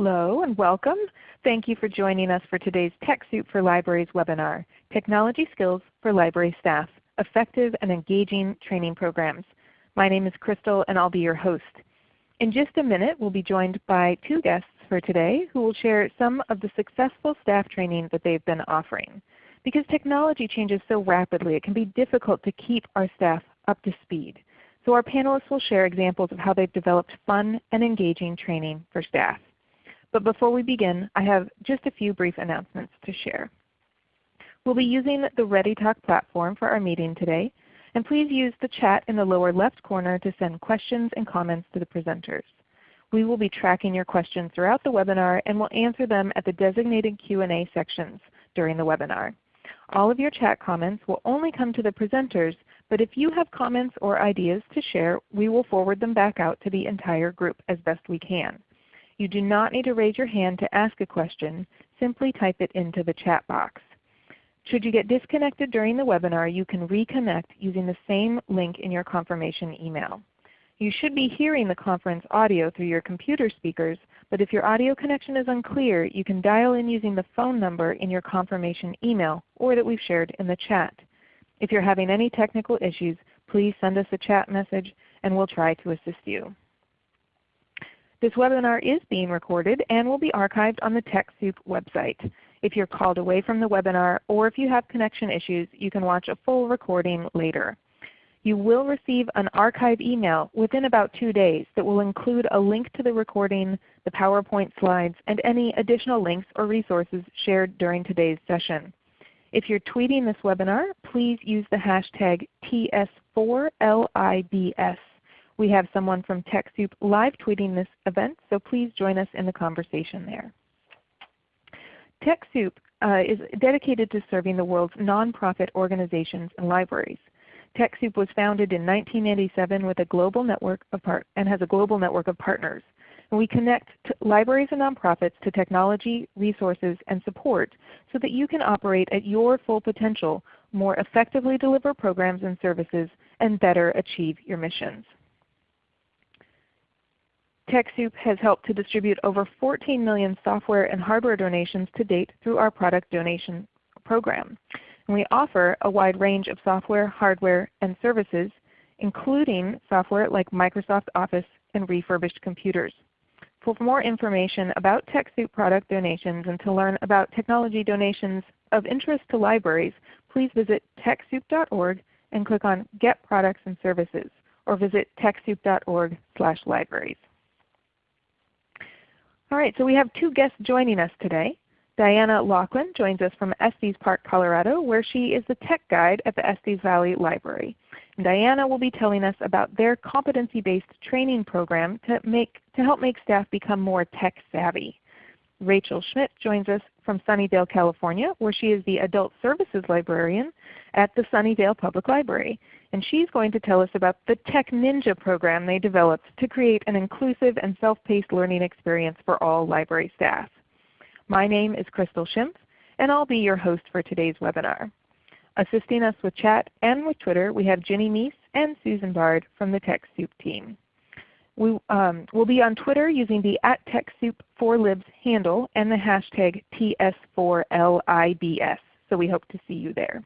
Hello and welcome. Thank you for joining us for today's TechSoup for Libraries webinar, Technology Skills for Library Staff, Effective and Engaging Training Programs. My name is Crystal and I'll be your host. In just a minute we'll be joined by two guests for today who will share some of the successful staff training that they've been offering. Because technology changes so rapidly, it can be difficult to keep our staff up to speed. So our panelists will share examples of how they've developed fun and engaging training for staff. But before we begin, I have just a few brief announcements to share. We'll be using the ReadyTalk platform for our meeting today, and please use the chat in the lower left corner to send questions and comments to the presenters. We will be tracking your questions throughout the webinar and will answer them at the designated Q&A sections during the webinar. All of your chat comments will only come to the presenters, but if you have comments or ideas to share, we will forward them back out to the entire group as best we can. You do not need to raise your hand to ask a question. Simply type it into the chat box. Should you get disconnected during the webinar, you can reconnect using the same link in your confirmation email. You should be hearing the conference audio through your computer speakers, but if your audio connection is unclear, you can dial in using the phone number in your confirmation email or that we've shared in the chat. If you're having any technical issues, please send us a chat message and we'll try to assist you. This webinar is being recorded and will be archived on the TechSoup website. If you're called away from the webinar or if you have connection issues, you can watch a full recording later. You will receive an archive email within about two days that will include a link to the recording, the PowerPoint slides, and any additional links or resources shared during today's session. If you're tweeting this webinar, please use the hashtag TS4LIBS we have someone from TechSoup live tweeting this event, so please join us in the conversation there. TechSoup uh, is dedicated to serving the world's nonprofit organizations and libraries. TechSoup was founded in 1987 with a global network of part and has a global network of partners. And we connect libraries and nonprofits to technology, resources, and support so that you can operate at your full potential, more effectively deliver programs and services, and better achieve your missions. TechSoup has helped to distribute over 14 million software and hardware donations to date through our product donation program. And we offer a wide range of software, hardware, and services including software like Microsoft Office and refurbished computers. For more information about TechSoup product donations and to learn about technology donations of interest to libraries, please visit TechSoup.org and click on Get Products and Services or visit TechSoup.org slash libraries. All right, so we have two guests joining us today. Diana Laughlin joins us from Estes Park, Colorado, where she is the tech guide at the Estes Valley Library. And Diana will be telling us about their competency-based training program to, make, to help make staff become more tech savvy. Rachel Schmidt joins us from Sunnyvale, California, where she is the Adult Services Librarian at the Sunnyvale Public Library and she's going to tell us about the Tech Ninja program they developed to create an inclusive and self-paced learning experience for all library staff. My name is Crystal Schimpf, and I'll be your host for today's webinar. Assisting us with chat and with Twitter, we have Ginny Mies and Susan Bard from the TechSoup team. We um, will be on Twitter using the at TechSoup4Libs handle and the hashtag TS4LIBS, so we hope to see you there.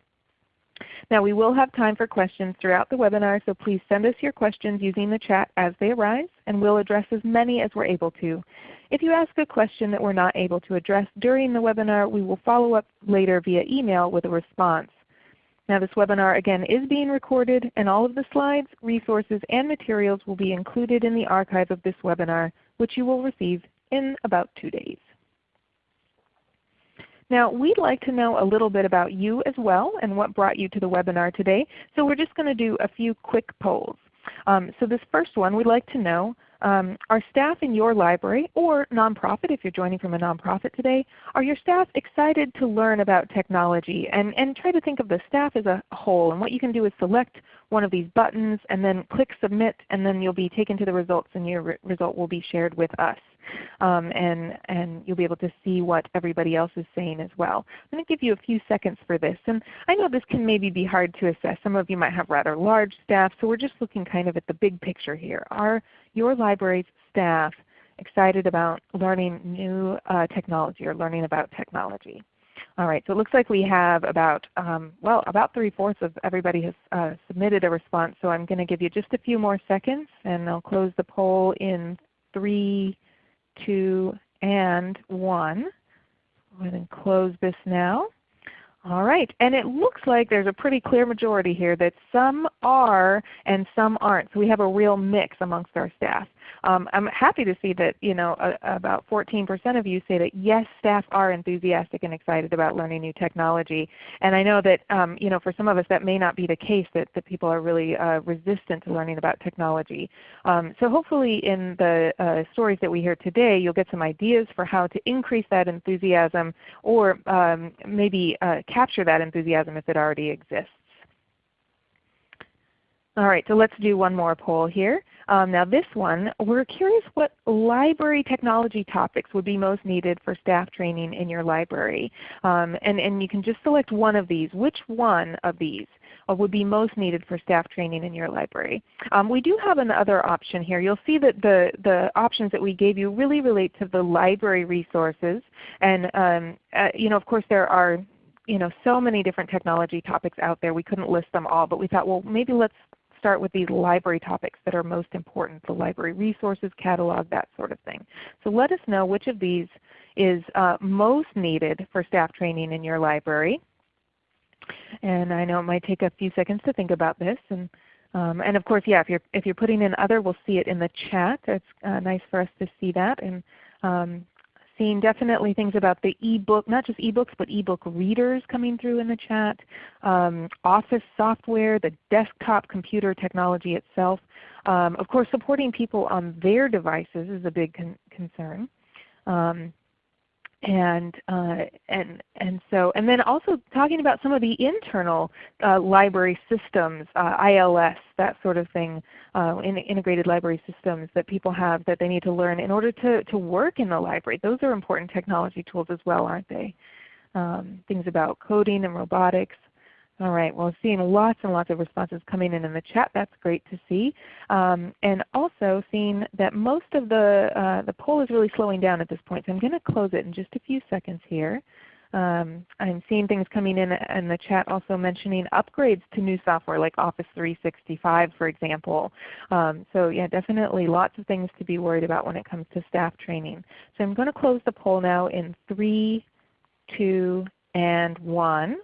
Now we will have time for questions throughout the webinar, so please send us your questions using the chat as they arise, and we'll address as many as we're able to. If you ask a question that we're not able to address during the webinar, we will follow up later via email with a response. Now this webinar again is being recorded, and all of the slides, resources, and materials will be included in the archive of this webinar, which you will receive in about two days. Now we'd like to know a little bit about you as well and what brought you to the webinar today. So we're just going to do a few quick polls. Um, so this first one we'd like to know um, are staff in your library or nonprofit, if you're joining from a nonprofit today, are your staff excited to learn about technology? And, and try to think of the staff as a whole. And what you can do is select one of these buttons and then click Submit and then you'll be taken to the results and your re result will be shared with us um, and, and you'll be able to see what everybody else is saying as well. I'm going to give you a few seconds for this. And I know this can maybe be hard to assess. Some of you might have rather large staff, so we're just looking kind of at the big picture here. Are your library's staff excited about learning new uh, technology or learning about technology. All right, so it looks like we have about, um, well, about three-fourths of everybody has uh, submitted a response. So I'm going to give you just a few more seconds and I'll close the poll in three, two, and one. Go ahead and close this now. All right, and it looks like there's a pretty clear majority here that some are and some aren't. So we have a real mix amongst our staff. Um, I'm happy to see that you know uh, about 14% of you say that yes, staff are enthusiastic and excited about learning new technology. And I know that um, you know for some of us that may not be the case, that, that people are really uh, resistant to learning about technology. Um, so hopefully in the uh, stories that we hear today, you'll get some ideas for how to increase that enthusiasm or um, maybe uh, capture that enthusiasm if it already exists. All right, so let's do one more poll here. Um, now this one, we're curious what library technology topics would be most needed for staff training in your library. Um, and, and you can just select one of these. Which one of these uh, would be most needed for staff training in your library? Um, we do have another option here. You'll see that the, the options that we gave you really relate to the library resources. And um, uh, you know, of course there are you know, so many different technology topics out there. We couldn't list them all, but we thought, well, maybe let's start with these library topics that are most important, the library resources, catalog, that sort of thing. So let us know which of these is uh, most needed for staff training in your library. And I know it might take a few seconds to think about this. And, um, and of course, yeah, if you're, if you're putting in other, we'll see it in the chat. It's uh, nice for us to see that. And um, seeing definitely things about the ebook, not just ebooks, but ebook readers coming through in the chat, um, office software, the desktop computer technology itself. Um, of course, supporting people on their devices is a big con concern. Um, and uh, and and so and then also talking about some of the internal uh, library systems, uh, ILS, that sort of thing, uh, in integrated library systems that people have that they need to learn in order to to work in the library. Those are important technology tools as well, aren't they? Um, things about coding and robotics. All right, well seeing lots and lots of responses coming in in the chat. That's great to see. Um, and also seeing that most of the, uh, the poll is really slowing down at this point. So I'm going to close it in just a few seconds here. Um, I'm seeing things coming in in the chat also mentioning upgrades to new software like Office 365 for example. Um, so yeah, definitely lots of things to be worried about when it comes to staff training. So I'm going to close the poll now in 3, 2, and 1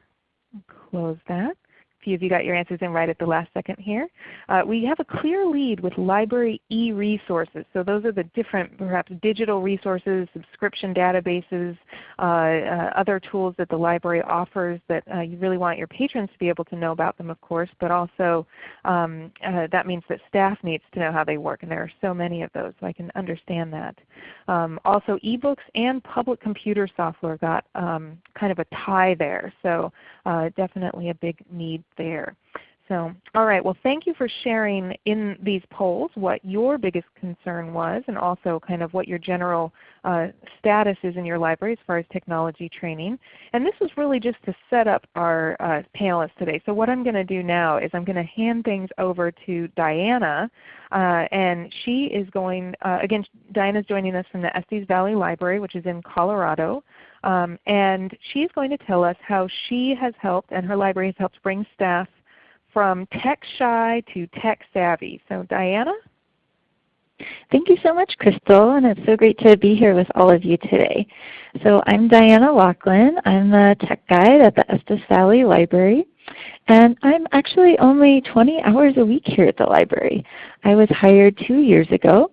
close that A few of you got your answers in right at the last second here. Uh, we have a clear lead with library e-resources. So those are the different perhaps digital resources, subscription databases, uh, uh, other tools that the library offers that uh, you really want your patrons to be able to know about them of course, but also um, uh, that means that staff needs to know how they work and there are so many of those so I can understand that. Um, also ebooks and public computer software got um, kind of a tie there. So uh, definitely a big need there. So, all right. Well, thank you for sharing in these polls what your biggest concern was and also kind of what your general uh, status is in your library as far as technology training. And this was really just to set up our uh, panelists today. So what I'm going to do now is I'm going to hand things over to Diana. Uh, and she is going, uh, again, Diana is joining us from the Estes Valley Library, which is in Colorado. Um, and she's going to tell us how she has helped and her library has helped bring staff from tech shy to tech savvy. So Diana? Thank you so much, Crystal, and it's so great to be here with all of you today. So I'm Diana Laughlin. I'm the tech guide at the Estes Valley Library. And I'm actually only 20 hours a week here at the library. I was hired two years ago,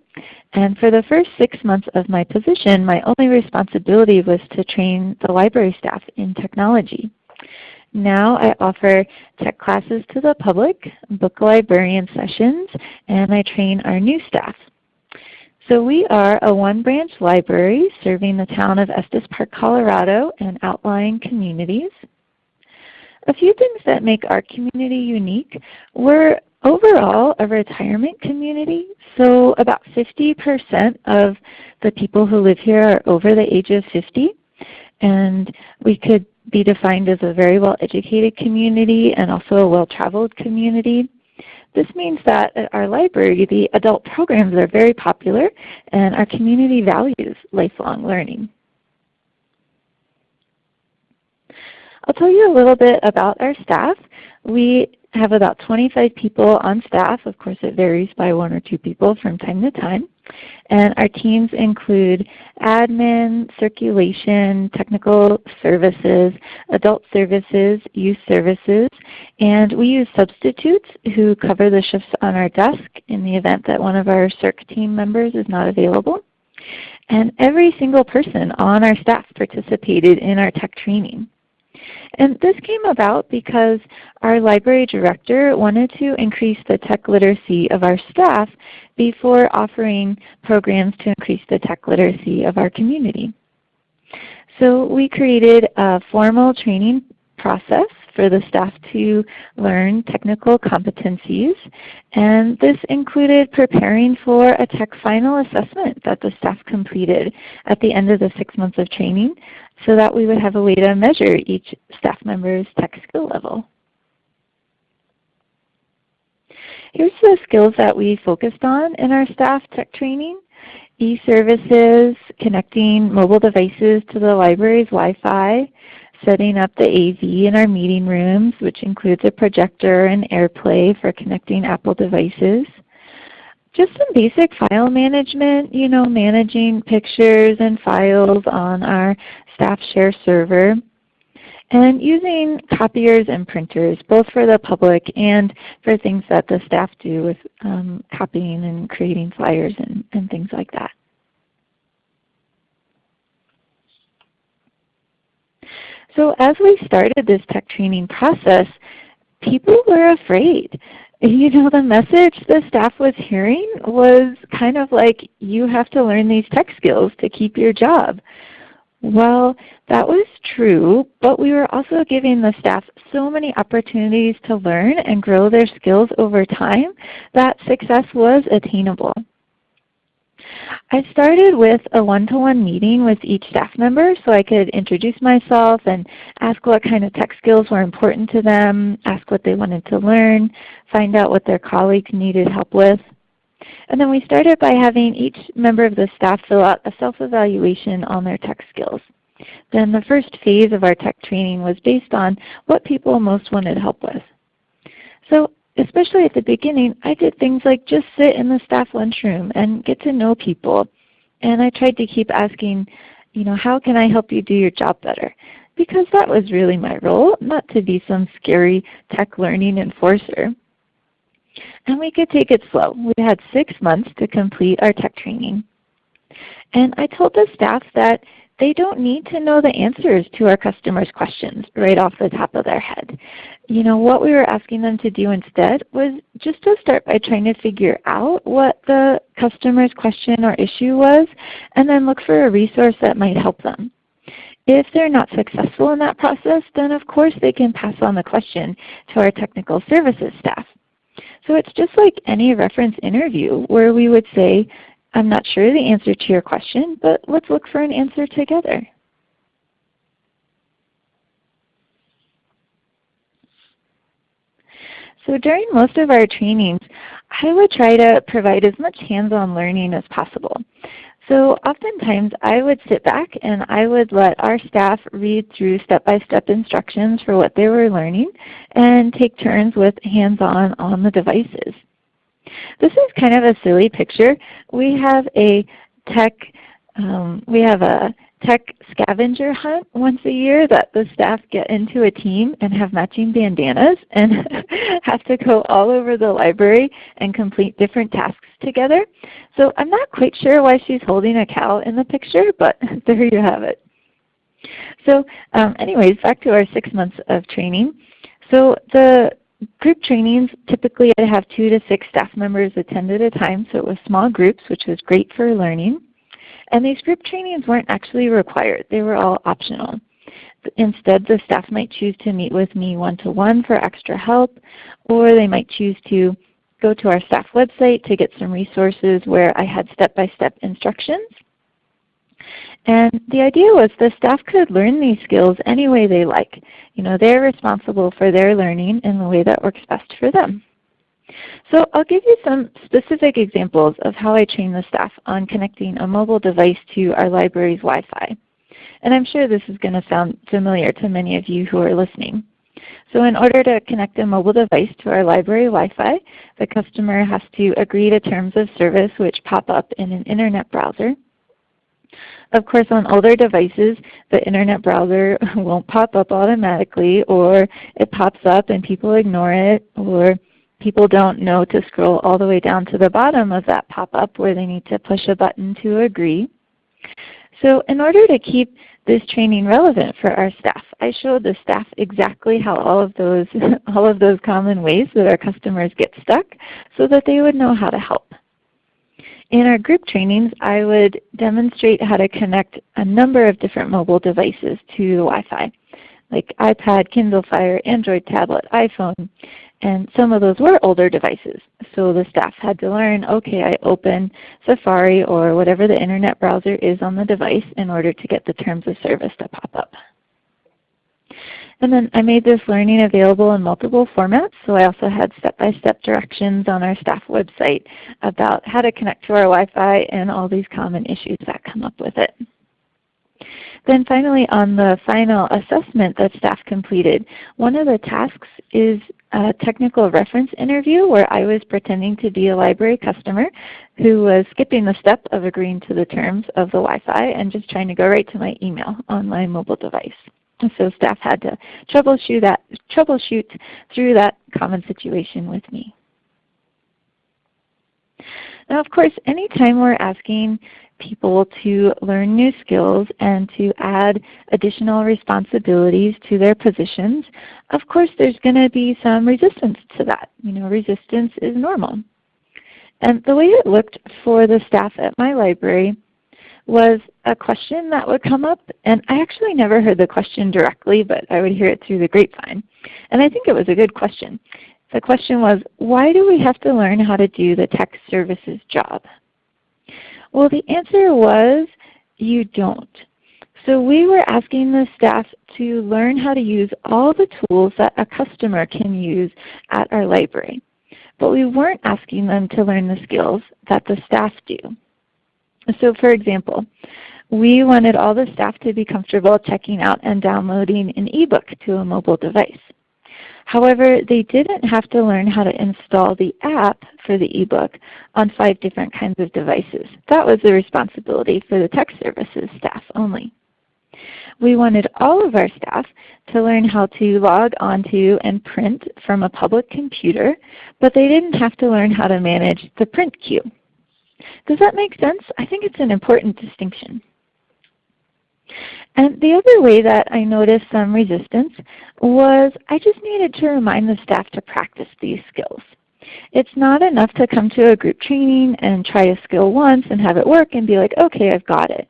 and for the first six months of my position, my only responsibility was to train the library staff in technology. Now I offer tech classes to the public, book librarian sessions, and I train our new staff. So we are a one-branch library serving the town of Estes Park, Colorado and outlying communities. A few things that make our community unique. We're overall a retirement community, so about 50% of the people who live here are over the age of 50. And we could be defined as a very well educated community and also a well traveled community. This means that at our library, the adult programs are very popular and our community values lifelong learning. I'll tell you a little bit about our staff. We have about 25 people on staff. Of course, it varies by one or two people from time to time. And our teams include admin, circulation, technical services, adult services, youth services, and we use substitutes who cover the shifts on our desk in the event that one of our CIRC team members is not available. And every single person on our staff participated in our tech training. And this came about because our library director wanted to increase the tech literacy of our staff before offering programs to increase the tech literacy of our community. So we created a formal training process for the staff to learn technical competencies. And this included preparing for a tech final assessment that the staff completed at the end of the six months of training so that we would have a way to measure each staff member's tech skill level. Here's the skills that we focused on in our staff tech training. E-services, connecting mobile devices to the library's Wi-Fi, setting up the AV in our meeting rooms, which includes a projector and AirPlay for connecting Apple devices. Just some basic file management, you know, managing pictures and files on our staff share server. And using copiers and printers, both for the public and for things that the staff do with um, copying and creating flyers and, and things like that. So as we started this tech training process, people were afraid. You know, the message the staff was hearing was kind of like, you have to learn these tech skills to keep your job. Well, that was true, but we were also giving the staff so many opportunities to learn and grow their skills over time that success was attainable. I started with a one-to-one -one meeting with each staff member so I could introduce myself and ask what kind of tech skills were important to them, ask what they wanted to learn, find out what their colleagues needed help with. And then we started by having each member of the staff fill out a self-evaluation on their tech skills. Then the first phase of our tech training was based on what people most wanted help with. So especially at the beginning, I did things like just sit in the staff lunchroom and get to know people. And I tried to keep asking, you know, how can I help you do your job better? Because that was really my role, not to be some scary tech learning enforcer. And we could take it slow. We had six months to complete our tech training. And I told the staff that they don't need to know the answers to our customers' questions right off the top of their head. You know, what we were asking them to do instead was just to start by trying to figure out what the customer's question or issue was, and then look for a resource that might help them. If they're not successful in that process, then of course they can pass on the question to our technical services staff. So it's just like any reference interview where we would say, I'm not sure the answer to your question, but let's look for an answer together. So during most of our trainings, I would try to provide as much hands-on learning as possible. So oftentimes I would sit back and I would let our staff read through step-by-step -step instructions for what they were learning and take turns with hands-on on the devices. This is kind of a silly picture. We have a tech, um, we have a tech scavenger hunt once a year that the staff get into a team and have matching bandanas and have to go all over the library and complete different tasks together. So I'm not quite sure why she's holding a cow in the picture, but there you have it. So um, anyways, back to our six months of training. So the group trainings, typically I have two to six staff members attend at a time, so it was small groups, which was great for learning. And these group trainings weren't actually required. They were all optional. Instead, the staff might choose to meet with me one-to-one -one for extra help, or they might choose to go to our staff website to get some resources where I had step-by-step -step instructions. And the idea was the staff could learn these skills any way they like. You know, they're responsible for their learning in the way that works best for them. So I'll give you some specific examples of how I train the staff on connecting a mobile device to our library's Wi-Fi. And I'm sure this is going to sound familiar to many of you who are listening. So in order to connect a mobile device to our library Wi-Fi, the customer has to agree to terms of service which pop up in an Internet browser. Of course, on older devices, the Internet browser won't pop up automatically, or it pops up and people ignore it, or people don't know to scroll all the way down to the bottom of that pop-up where they need to push a button to agree. So in order to keep this training relevant for our staff, I showed the staff exactly how all of those, all of those common ways that our customers get stuck so that they would know how to help. In our group trainings, I would demonstrate how to connect a number of different mobile devices to the Wi-Fi, like iPad, Kindle Fire, Android tablet, iPhone, and some of those were older devices. So the staff had to learn, okay, I open Safari or whatever the Internet browser is on the device in order to get the terms of service to pop up. And then I made this learning available in multiple formats, so I also had step-by-step -step directions on our staff website about how to connect to our Wi-Fi and all these common issues that come up with it. Then finally on the final assessment that staff completed, one of the tasks is a technical reference interview where I was pretending to be a library customer who was skipping the step of agreeing to the terms of the Wi-Fi and just trying to go right to my email on my mobile device. So staff had to troubleshoot, that, troubleshoot through that common situation with me. Now of course, anytime we're asking people to learn new skills and to add additional responsibilities to their positions, of course there's going to be some resistance to that. You know, resistance is normal. And the way it looked for the staff at my library was a question that would come up, and I actually never heard the question directly, but I would hear it through the grapevine. And I think it was a good question. The question was, why do we have to learn how to do the tech services job? Well, the answer was you don't. So we were asking the staff to learn how to use all the tools that a customer can use at our library. But we weren't asking them to learn the skills that the staff do. So for example, we wanted all the staff to be comfortable checking out and downloading an ebook to a mobile device. However, they didn't have to learn how to install the app for the ebook on five different kinds of devices. That was the responsibility for the tech services staff only. We wanted all of our staff to learn how to log onto and print from a public computer, but they didn't have to learn how to manage the print queue. Does that make sense? I think it's an important distinction. And the other way that I noticed some resistance was I just needed to remind the staff to practice these skills. It's not enough to come to a group training and try a skill once and have it work and be like, okay, I've got it.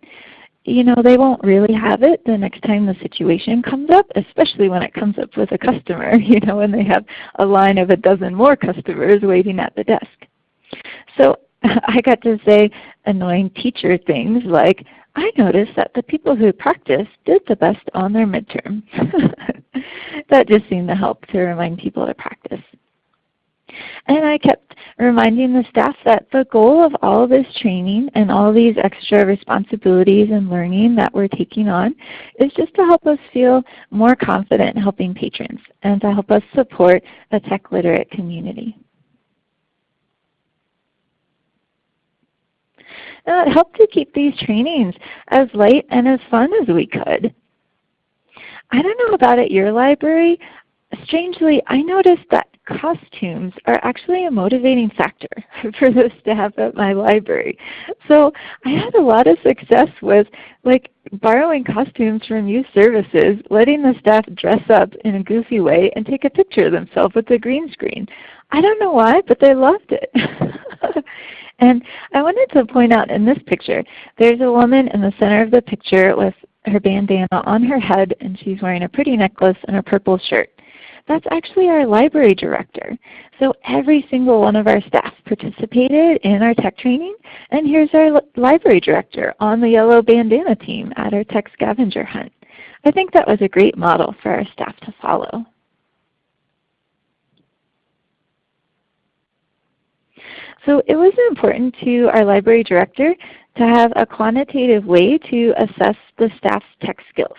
You know, they won't really have it the next time the situation comes up, especially when it comes up with a customer, you know, when they have a line of a dozen more customers waiting at the desk. So I got to say annoying teacher things like, I noticed that the people who practiced did the best on their midterm. that just seemed to help to remind people to practice. And I kept reminding the staff that the goal of all this training and all these extra responsibilities and learning that we're taking on is just to help us feel more confident helping patrons and to help us support a tech literate community. Uh, it helped to keep these trainings as light and as fun as we could. I don't know about at your library. Strangely, I noticed that costumes are actually a motivating factor for the staff at my library. So I had a lot of success with like borrowing costumes from youth services, letting the staff dress up in a goofy way and take a picture of themselves with the green screen. I don't know why, but they loved it. And I wanted to point out in this picture, there's a woman in the center of the picture with her bandana on her head and she's wearing a pretty necklace and a purple shirt. That's actually our library director. So every single one of our staff participated in our tech training and here's our library director on the yellow bandana team at our tech scavenger hunt. I think that was a great model for our staff to follow. So it was important to our library director to have a quantitative way to assess the staff's tech skills.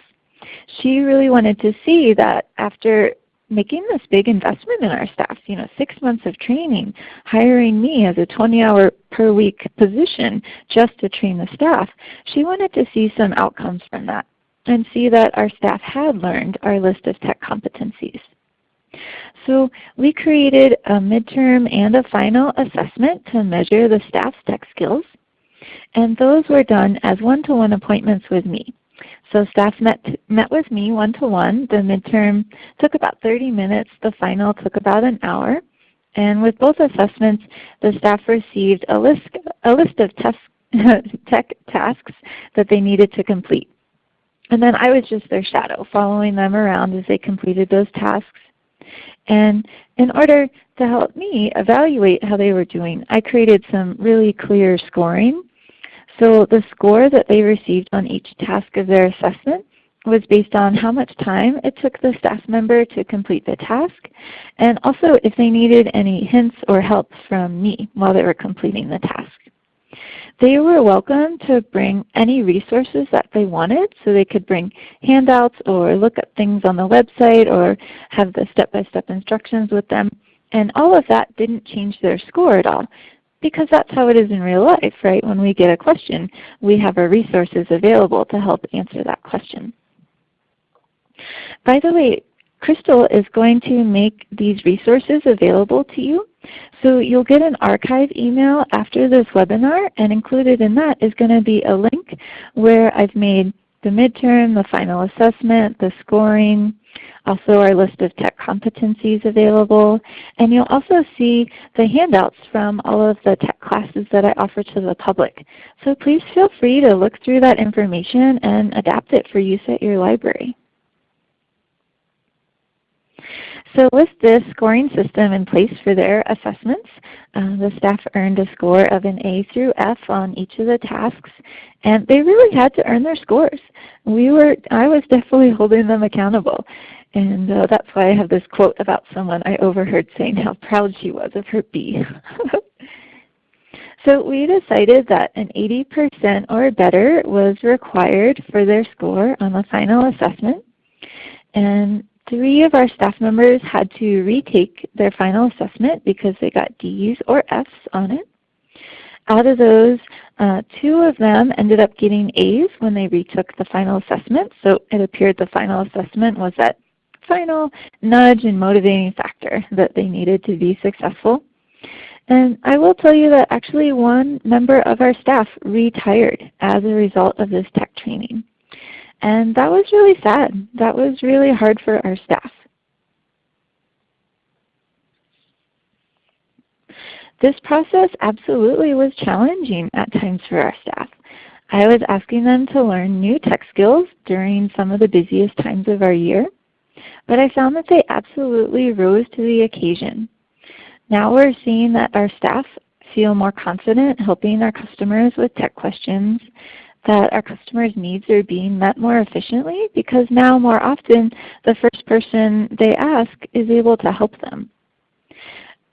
She really wanted to see that after making this big investment in our staff, you know, six months of training, hiring me as a 20-hour per week position just to train the staff, she wanted to see some outcomes from that and see that our staff had learned our list of tech competencies. So we created a midterm and a final assessment to measure the staff's tech skills. And those were done as one-to-one -one appointments with me. So staff met, met with me one-to-one. -one. The midterm took about 30 minutes. The final took about an hour. And with both assessments, the staff received a list, a list of tech tasks that they needed to complete. And then I was just their shadow, following them around as they completed those tasks. And in order to help me evaluate how they were doing, I created some really clear scoring. So the score that they received on each task of their assessment was based on how much time it took the staff member to complete the task, and also if they needed any hints or help from me while they were completing the task. They were welcome to bring any resources that they wanted, so they could bring handouts or look up things on the website or have the step-by-step -step instructions with them. And all of that didn't change their score at all because that's how it is in real life, right? When we get a question, we have our resources available to help answer that question. By the way, Crystal is going to make these resources available to you. So you'll get an archive email after this webinar, and included in that is going to be a link where I've made the midterm, the final assessment, the scoring, also our list of tech competencies available. And you'll also see the handouts from all of the tech classes that I offer to the public. So please feel free to look through that information and adapt it for use at your library. So with this scoring system in place for their assessments, uh, the staff earned a score of an A through F on each of the tasks, and they really had to earn their scores. We were, I was definitely holding them accountable. And uh, that's why I have this quote about someone I overheard saying how proud she was of her B. so we decided that an 80% or better was required for their score on the final assessment. And Three of our staff members had to retake their final assessment because they got D's or F's on it. Out of those, uh, two of them ended up getting A's when they retook the final assessment. So it appeared the final assessment was that final nudge and motivating factor that they needed to be successful. And I will tell you that actually one member of our staff retired as a result of this tech training. And that was really sad. That was really hard for our staff. This process absolutely was challenging at times for our staff. I was asking them to learn new tech skills during some of the busiest times of our year, but I found that they absolutely rose to the occasion. Now we're seeing that our staff feel more confident helping our customers with tech questions that our customers' needs are being met more efficiently because now more often the first person they ask is able to help them.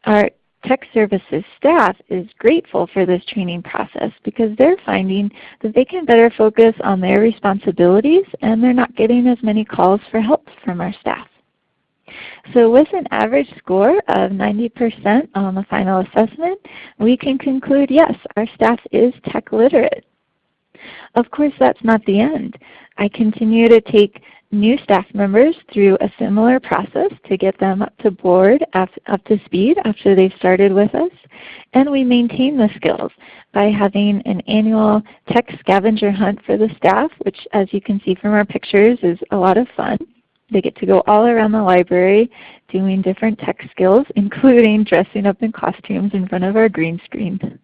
Our tech services staff is grateful for this training process because they're finding that they can better focus on their responsibilities and they're not getting as many calls for help from our staff. So with an average score of 90% on the final assessment, we can conclude yes, our staff is tech literate. Of course, that's not the end. I continue to take new staff members through a similar process to get them up to board, up, to speed after they've started with us. And we maintain the skills by having an annual tech scavenger hunt for the staff, which as you can see from our pictures is a lot of fun. They get to go all around the library doing different tech skills, including dressing up in costumes in front of our green screen.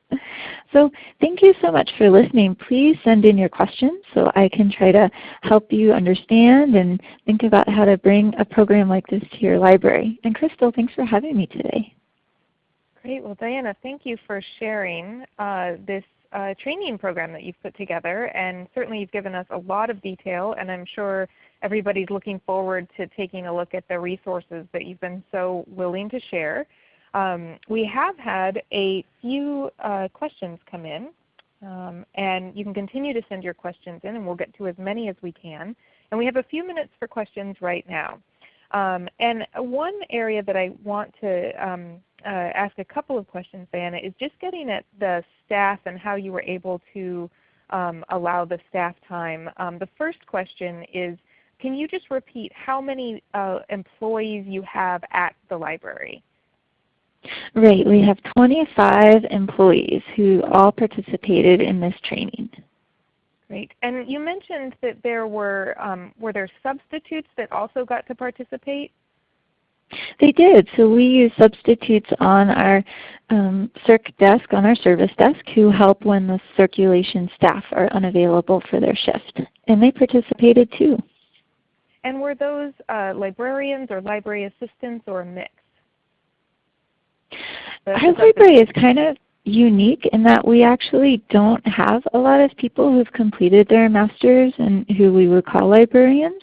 So thank you so much for listening. Please send in your questions so I can try to help you understand and think about how to bring a program like this to your library. And Crystal, thanks for having me today. Great. Well, Diana, thank you for sharing uh, this uh, training program that you've put together. And certainly you've given us a lot of detail, and I'm sure everybody's looking forward to taking a look at the resources that you've been so willing to share. Um, we have had a few uh, questions come in, um, and you can continue to send your questions in, and we'll get to as many as we can. And we have a few minutes for questions right now. Um, and one area that I want to um, uh, ask a couple of questions, Diana, is just getting at the staff and how you were able to um, allow the staff time. Um, the first question is, can you just repeat how many uh, employees you have at the library? Right. We have 25 employees who all participated in this training. Great. And you mentioned that there were, um, were there substitutes that also got to participate? They did. So we use substitutes on our um, circ desk, on our service desk, who help when the circulation staff are unavailable for their shift. And they participated too. And were those uh, librarians or library assistants or a mix? Our library is kind of unique in that we actually don't have a lot of people who've completed their master's and who we would call librarians.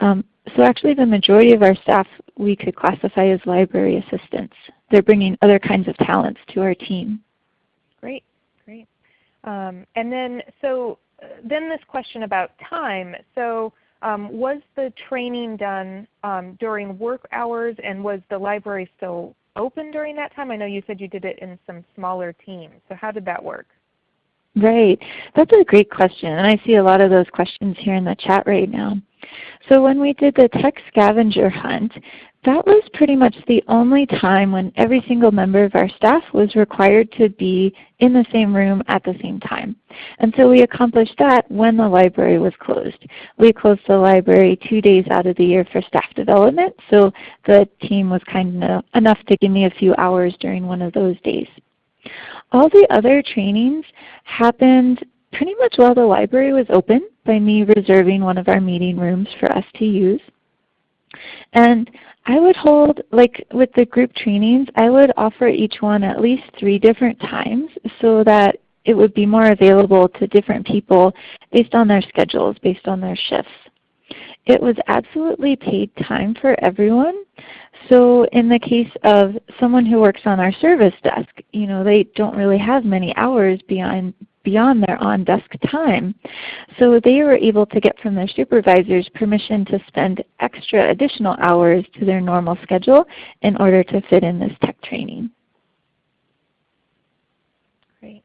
Um, so actually the majority of our staff we could classify as library assistants. They're bringing other kinds of talents to our team. Great, great. Um, and then so uh, then this question about time. So um, was the training done um, during work hours and was the library still open during that time? I know you said you did it in some smaller teams. So how did that work? Right. That's a great question. And I see a lot of those questions here in the chat right now. So when we did the tech scavenger hunt, that was pretty much the only time when every single member of our staff was required to be in the same room at the same time. And so we accomplished that when the library was closed. We closed the library two days out of the year for staff development, so the team was kind enough to give me a few hours during one of those days. All the other trainings happened pretty much while the library was open by me reserving one of our meeting rooms for us to use. And I would hold, like with the group trainings, I would offer each one at least three different times so that it would be more available to different people based on their schedules, based on their shifts. It was absolutely paid time for everyone. So in the case of someone who works on our service desk, you know, they don't really have many hours beyond beyond their on-desk time. So they were able to get from their supervisors permission to spend extra additional hours to their normal schedule in order to fit in this tech training. Great.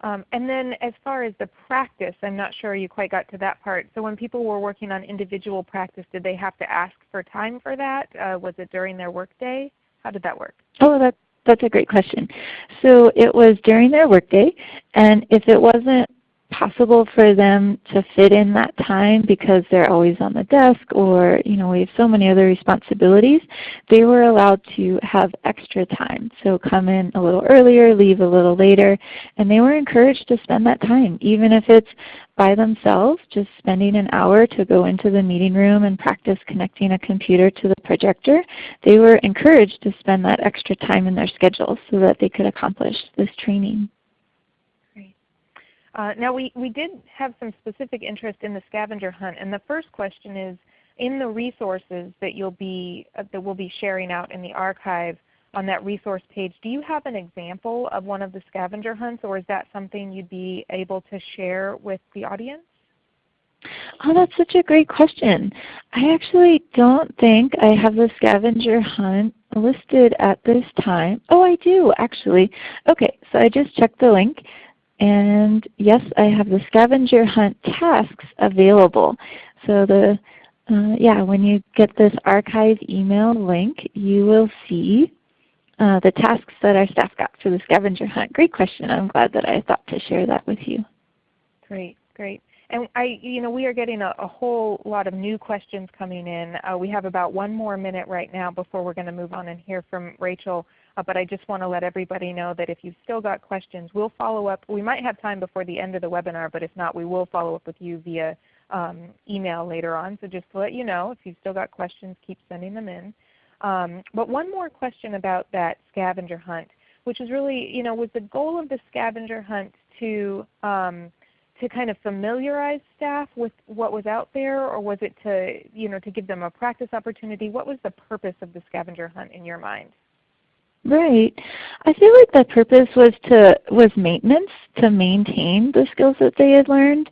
Um, and then as far as the practice, I'm not sure you quite got to that part. So when people were working on individual practice, did they have to ask for time for that? Uh, was it during their workday? How did that work? Oh, that's that's a great question. So it was during their workday, and if it wasn't possible for them to fit in that time because they're always on the desk or you know we have so many other responsibilities, they were allowed to have extra time. So come in a little earlier, leave a little later, and they were encouraged to spend that time even if it's by themselves, just spending an hour to go into the meeting room and practice connecting a computer to the projector. They were encouraged to spend that extra time in their schedule so that they could accomplish this training. Uh, now we, we did have some specific interest in the scavenger hunt, and the first question is, in the resources that you'll be uh, that we'll be sharing out in the archive on that resource page, do you have an example of one of the scavenger hunts, or is that something you'd be able to share with the audience? Oh, that's such a great question. I actually don't think I have the scavenger hunt listed at this time. Oh, I do actually. Okay, so I just checked the link and yes, I have the scavenger hunt tasks available. So the uh, yeah, when you get this archive email link, you will see uh, the tasks that our staff got for the scavenger hunt. Great question. I'm glad that I thought to share that with you. Great, great. And I, you know, we are getting a, a whole lot of new questions coming in. Uh, we have about one more minute right now before we're going to move on and hear from Rachel. Uh, but I just want to let everybody know that if you've still got questions, we'll follow up. We might have time before the end of the webinar, but if not, we will follow up with you via um, email later on. So just to let you know, if you've still got questions, keep sending them in. Um, but one more question about that scavenger hunt, which is really, you know, was the goal of the scavenger hunt to um, to kind of familiarize staff with what was out there, or was it to, you know, to give them a practice opportunity? What was the purpose of the scavenger hunt in your mind? Right. I feel like the purpose was to was maintenance to maintain the skills that they had learned.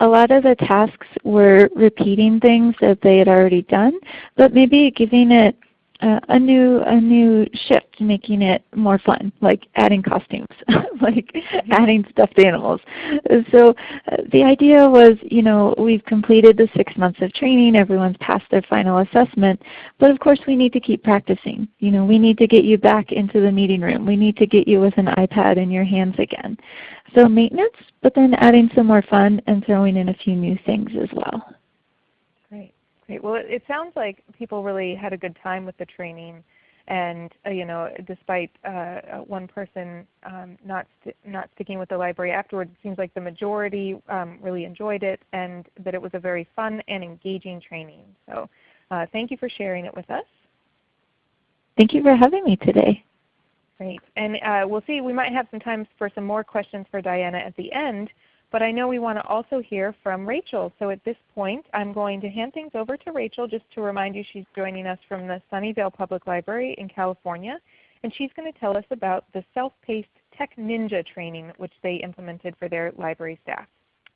A lot of the tasks were repeating things that they had already done, but maybe giving it uh, a new a new shift, making it more fun, like adding costumes, like mm-hmm. adding stuffed animals. So uh, the idea was, you know, we've completed the six months of training, everyone's passed their final assessment, but of course we need to keep practicing. You know, we need to get you back into the meeting room. We need to get you with an iPad in your hands again. So maintenance, but then adding some more fun and throwing in a few new things as well. Great. Well, it, it sounds like people really had a good time with the training, and uh, you know, despite uh, uh, one person um, not st not sticking with the library afterwards, it seems like the majority um, really enjoyed it, and that it was a very fun and engaging training. So, uh, thank you for sharing it with us. Thank you for having me today. Great. And uh, we'll see. We might have some time for some more questions for Diana at the end. But I know we want to also hear from Rachel. So at this point I'm going to hand things over to Rachel just to remind you she's joining us from the Sunnyvale Public Library in California. And she's going to tell us about the self-paced Tech Ninja training which they implemented for their library staff.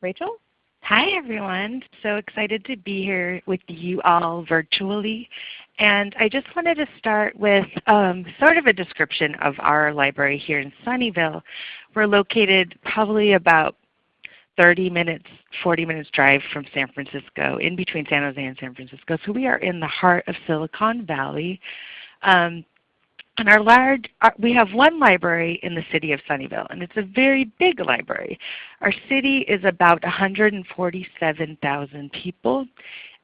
Rachel? Hi everyone. So excited to be here with you all virtually. And I just wanted to start with um, sort of a description of our library here in Sunnyvale. We're located probably about 30 minutes, 40 minutes drive from San Francisco, in between San Jose and San Francisco. So we are in the heart of Silicon Valley. Um, and our large, our, we have one library in the city of Sunnyvale, and it's a very big library. Our city is about 147,000 people,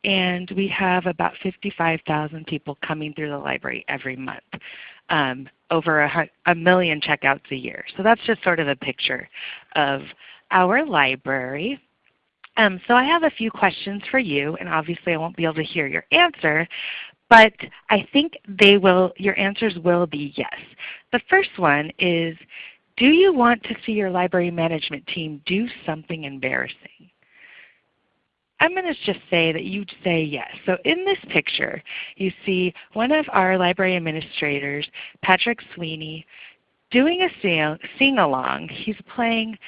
and we have about 55,000 people coming through the library every month. Um, over a, a million checkouts a year. So that's just sort of a picture of our library. Um, so I have a few questions for you, and obviously I won't be able to hear your answer, but I think they will, your answers will be yes. The first one is, do you want to see your library management team do something embarrassing? I'm going to just say that you'd say yes. So in this picture, you see one of our library administrators, Patrick Sweeney, doing a sing-along. He's playing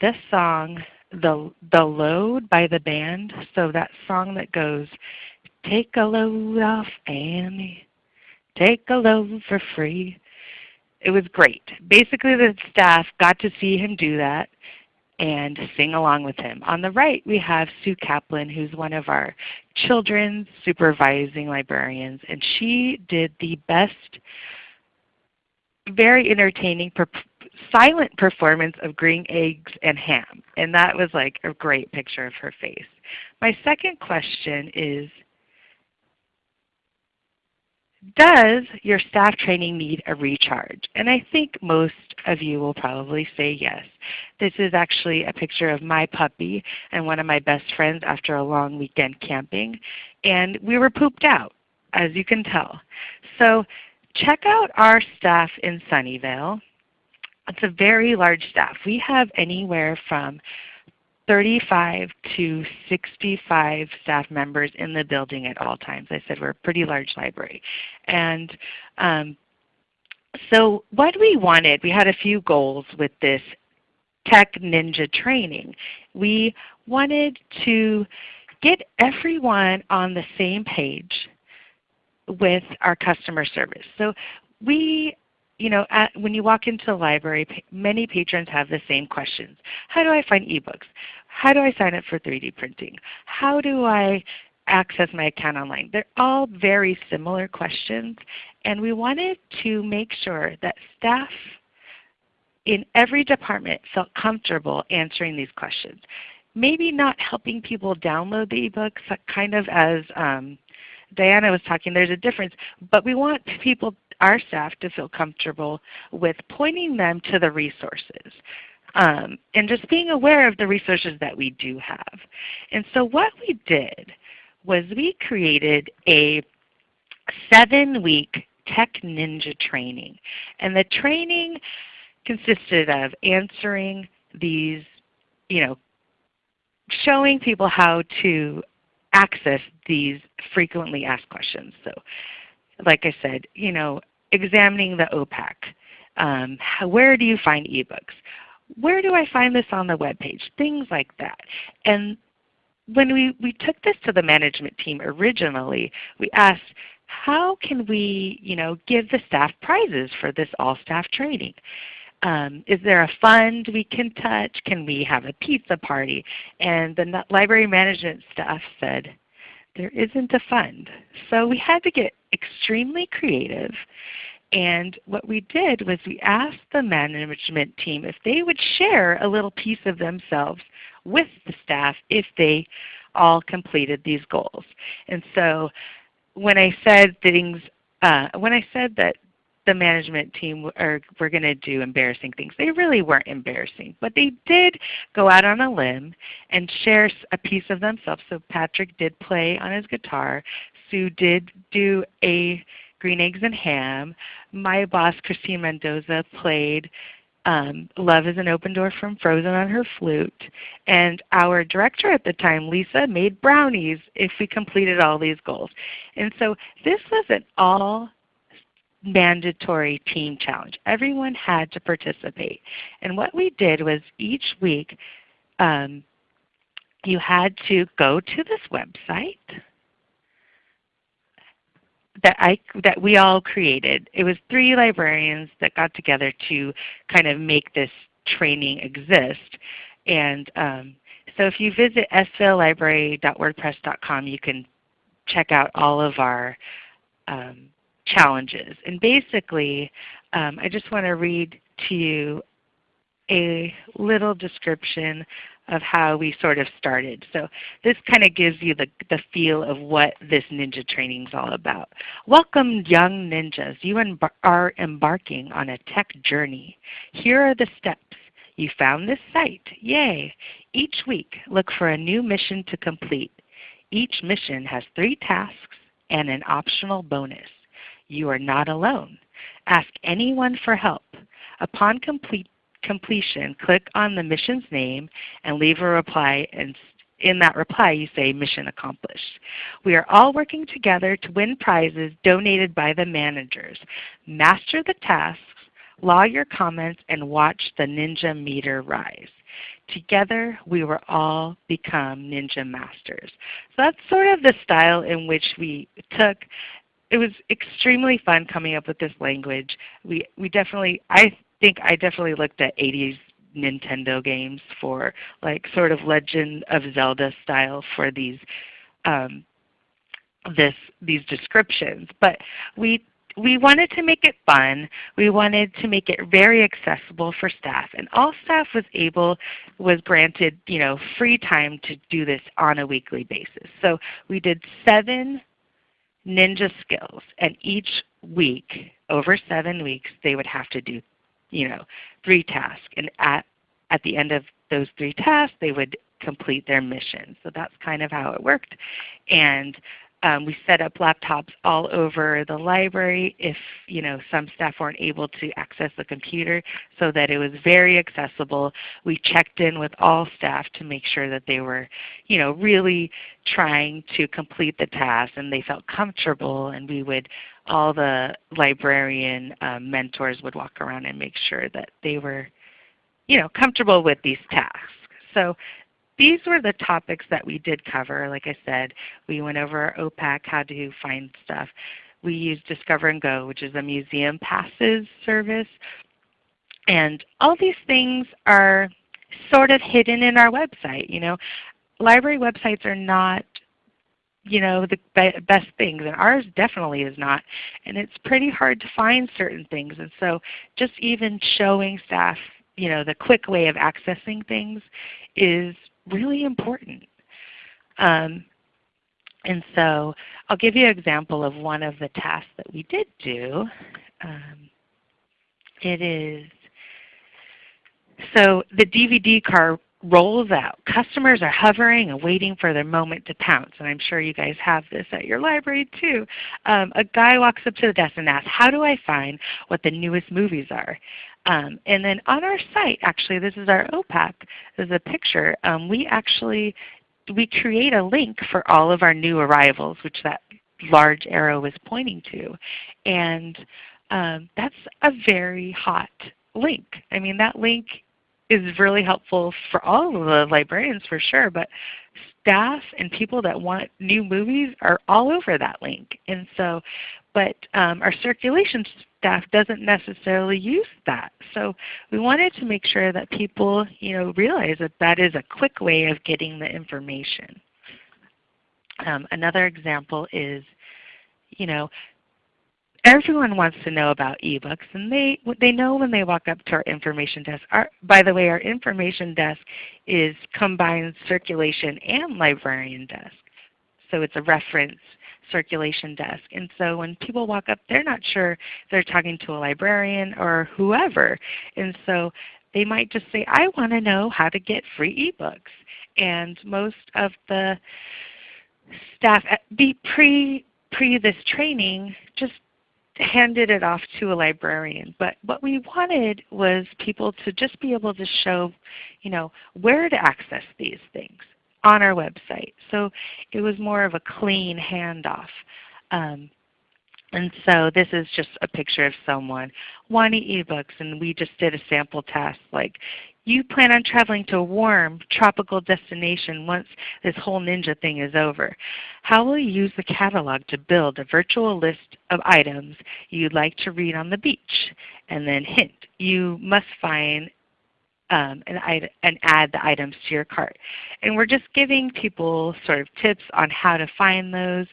this song, the, the Load by the band, so that song that goes, Take a load off Annie, take a load for free. It was great. Basically the staff got to see him do that and sing along with him. On the right we have Sue Kaplan who's one of our children's supervising librarians and she did the best very entertaining silent performance of green eggs and ham. And that was like a great picture of her face. My second question is, does your staff training need a recharge? And I think most of you will probably say yes. This is actually a picture of my puppy and one of my best friends after a long weekend camping. And we were pooped out, as you can tell. So check out our staff in Sunnyvale. It's a very large staff. We have anywhere from 35 to 65 staff members in the building at all times. I said we're a pretty large library. And um, so what we wanted, we had a few goals with this Tech Ninja training. We wanted to get everyone on the same page with our customer service. So we you know, at, when you walk into the library, many patrons have the same questions. How do I find ebooks? How do I sign up for 3D printing? How do I access my account online? They're all very similar questions, and we wanted to make sure that staff in every department felt comfortable answering these questions. Maybe not helping people download the ebooks, kind of as um, Diana was talking, there's a difference. But we want people, our staff, to feel comfortable with pointing them to the resources. Um, and just being aware of the resources that we do have. And so what we did was we created a seven-week Tech Ninja training. And the training consisted of answering these, you know, showing people how to access these frequently asked questions. So like I said, you know, examining the OPAC. Um, how, where do you find ebooks? Where do I find this on the web page? Things like that. And when we, we took this to the management team originally, we asked, how can we you know, give the staff prizes for this all-staff training? Um, is there a fund we can touch? Can we have a pizza party? And the library management staff said, there isn't a fund. So we had to get extremely creative. And what we did was we asked the management team if they would share a little piece of themselves with the staff if they all completed these goals. And so when I said things, uh, when I said that the management team are, were going to do embarrassing things. They really weren't embarrassing, but they did go out on a limb and share a piece of themselves. So Patrick did play on his guitar. Sue did do a green eggs and ham. My boss, Christine Mendoza, played um, Love is an Open Door from Frozen on her flute. And our director at the time, Lisa, made brownies if we completed all these goals. And so this was an all mandatory team challenge. Everyone had to participate. And what we did was each week um, you had to go to this website that I that we all created. It was three librarians that got together to kind of make this training exist. And um, so if you visit svlibrary.wordpress.com, you can check out all of our um, challenges. And basically, um, I just want to read to you a little description of how we sort of started. So this kind of gives you the, the feel of what this ninja training is all about. Welcome young ninjas. You are embarking on a tech journey. Here are the steps. You found this site. Yay! Each week look for a new mission to complete. Each mission has three tasks and an optional bonus. You are not alone. Ask anyone for help. Upon complete, completion, click on the mission's name and leave a reply and in that reply you say mission accomplished. We are all working together to win prizes donated by the managers. Master the tasks, log your comments, and watch the ninja meter rise. Together we will all become ninja masters. So that's sort of the style in which we took it was extremely fun coming up with this language. We we definitely I think I definitely looked at 80s Nintendo games for like sort of Legend of Zelda style for these um, this these descriptions. But we we wanted to make it fun. We wanted to make it very accessible for staff. And all staff was able, was granted you know, free time to do this on a weekly basis. So we did seven ninja skills. And each week, over seven weeks, they would have to do you know, three tasks. And at, at the end of those three tasks, they would complete their mission. So that's kind of how it worked. And um, we set up laptops all over the library if you know, some staff weren't able to access the computer so that it was very accessible. We checked in with all staff to make sure that they were you know, really trying to complete the task and they felt comfortable and we would all the librarian um, mentors would walk around and make sure that they were you know, comfortable with these tasks. So these were the topics that we did cover. Like I said, we went over OPAC, how to find stuff. We used Discover and Go, which is a museum passes service. And all these things are sort of hidden in our website. You know, library websites are not you know the be best things and ours definitely is not and it's pretty hard to find certain things and so just even showing staff you know the quick way of accessing things is really important. Um, and so I'll give you an example of one of the tasks that we did do. Um, it is, so the DVD car rolls out. Customers are hovering and waiting for their moment to pounce. And I'm sure you guys have this at your library too. Um, a guy walks up to the desk and asks, how do I find what the newest movies are? Um, and then on our site, actually, this is our OPAC. This is a picture. Um, we actually we create a link for all of our new arrivals, which that large arrow is pointing to. And um, that's a very hot link. I mean that link is really helpful for all of the librarians for sure, but staff and people that want new movies are all over that link. And so, but um, our circulation staff doesn't necessarily use that. So we wanted to make sure that people you know, realize that that is a quick way of getting the information. Um, another example is you know, everyone wants to know about ebooks and they, they know when they walk up to our information desk. Our, by the way, our information desk is combined circulation and librarian desk. So it's a reference circulation desk. And so when people walk up, they're not sure they're talking to a librarian or whoever. And so they might just say, I want to know how to get free ebooks. And most of the staff be pre pre this training just handed it off to a librarian. But what we wanted was people to just be able to show you know, where to access these things on our website. So it was more of a clean handoff. Um, and so this is just a picture of someone wanting ebooks and we just did a sample test like you plan on traveling to a warm tropical destination once this whole ninja thing is over. How will you use the catalog to build a virtual list of items you'd like to read on the beach? And then hint, you must find um, and, and, add the items to your cart. And we're just giving people sort of tips on how to find those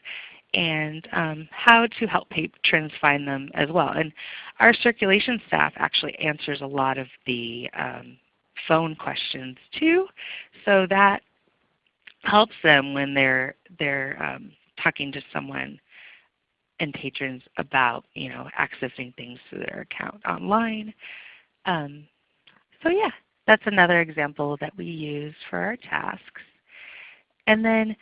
and um, how to help patrons find them as well. And our circulation staff actually answers a lot of the um, phone questions too. So that helps them when they're, they're um, talking to someone and patrons about you know, accessing things through their account online. Um, so yeah, that's another example that we use for our tasks. And then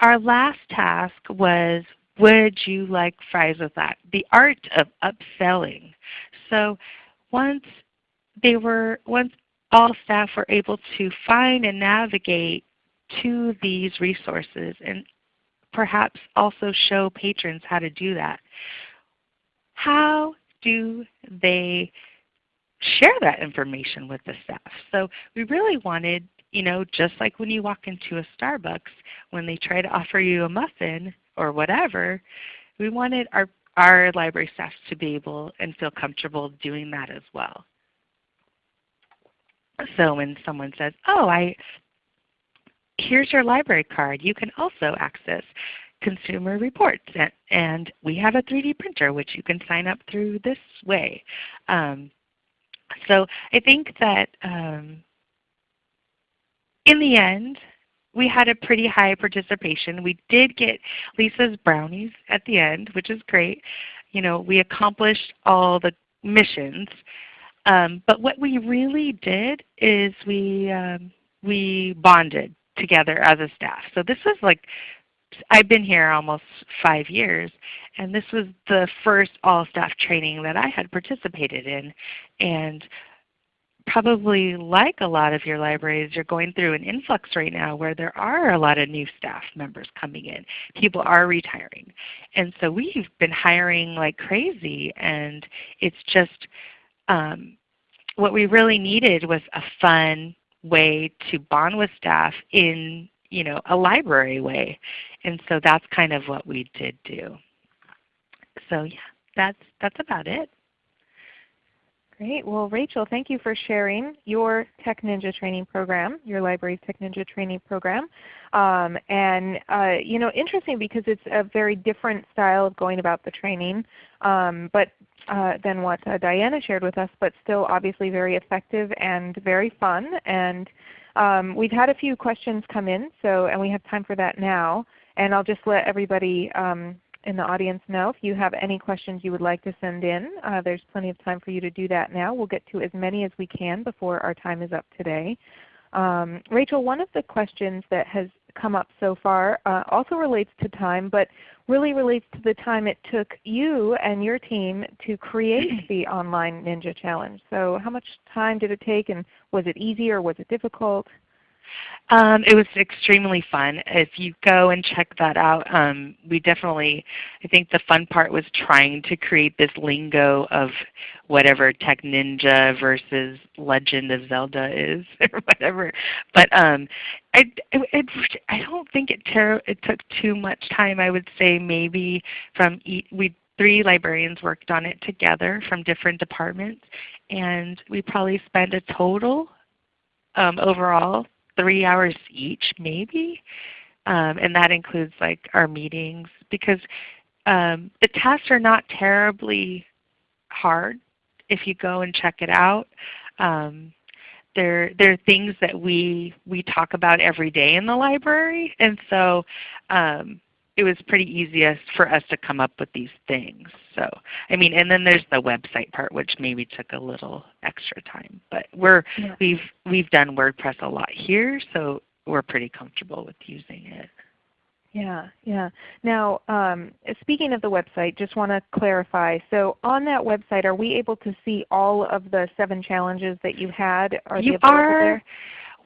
our last task was would you like fries with that? The art of upselling. So once they were once all staff were able to find and navigate to these resources and perhaps also show patrons how to do that. How do they share that information with the staff? So we really wanted, you know, just like when you walk into a Starbucks, when they try to offer you a muffin or whatever, we wanted our, our library staff to be able and feel comfortable doing that as well. So when someone says, oh, I, here's your library card, you can also access consumer reports. And, and we have a 3D printer which you can sign up through this way. Um, so I think that um, in the end, we had a pretty high participation. We did get Lisa's brownies at the end, which is great. You know, we accomplished all the missions. Um, but what we really did is we, um, we bonded together as a staff. So this was like, I've been here almost five years, and this was the first all-staff training that I had participated in. And probably like a lot of your libraries, you're going through an influx right now where there are a lot of new staff members coming in. People are retiring. And so we've been hiring like crazy and it's just um, what we really needed was a fun way to bond with staff in you know, a library way. And so that's kind of what we did do. So yeah, that's, that's about it. Great. Well, Rachel, thank you for sharing your Tech Ninja training program, your library's Tech Ninja training program. Um, and uh, you know, interesting because it's a very different style of going about the training, um, but uh, than what uh, Diana shared with us, but still obviously very effective and very fun. And um, we've had a few questions come in, so and we have time for that now. And I'll just let everybody um, in the audience know if you have any questions you would like to send in. Uh, there's plenty of time for you to do that now. We'll get to as many as we can before our time is up today. Um, Rachel, one of the questions that has come up so far uh, also relates to time, but really relates to the time it took you and your team to create the online Ninja Challenge. So how much time did it take and was it easy or was it difficult? Um, it was extremely fun. If you go and check that out, um, we definitely, I think the fun part was trying to create this lingo of whatever Tech Ninja versus Legend of Zelda is or whatever. But um, I, it, I don't think it, it took too much time. I would say maybe from each, we three librarians worked on it together from different departments, and we probably spent a total um, overall three hours each maybe. Um, and that includes like our meetings because um, the tests are not terribly hard if you go and check it out. Um, they're, they're things that we, we talk about every day in the library. And so um, it was pretty easiest for us to come up with these things. So I mean, and then there's the website part, which maybe took a little extra time. But we're yeah. we've we've done WordPress a lot here, so we're pretty comfortable with using it. Yeah, yeah. Now, um, speaking of the website, just want to clarify. So on that website, are we able to see all of the seven challenges that you had? Are you are. There?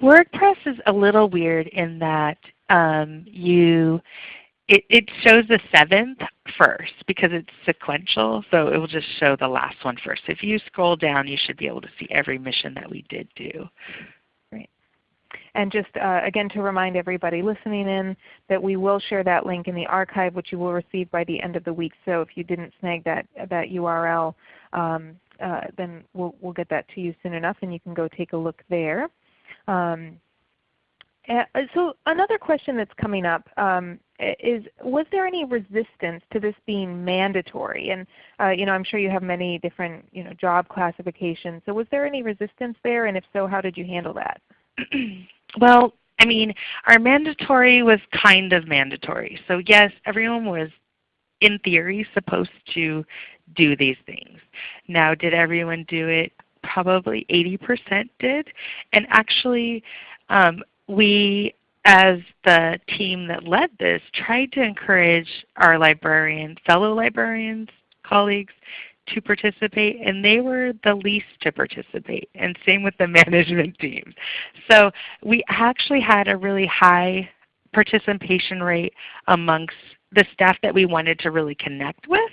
WordPress is a little weird in that um, you it, it shows the seventh first because it's sequential, so it will just show the last one first. If you scroll down, you should be able to see every mission that we did do. Great. And just uh, again to remind everybody listening in that we will share that link in the archive which you will receive by the end of the week. So if you didn't snag that, that URL, um, uh, then we'll, we'll get that to you soon enough and you can go take a look there. Um, so another question that's coming up um, is, was there any resistance to this being mandatory? And uh, you know, I'm sure you have many different you know, job classifications. So was there any resistance there? And if so, how did you handle that? well, I mean, our mandatory was kind of mandatory. So yes, everyone was in theory supposed to do these things. Now did everyone do it? Probably 80% did. And actually um, we as the team that led this tried to encourage our librarians, fellow librarians, colleagues to participate and they were the least to participate and same with the management team. So we actually had a really high participation rate amongst the staff that we wanted to really connect with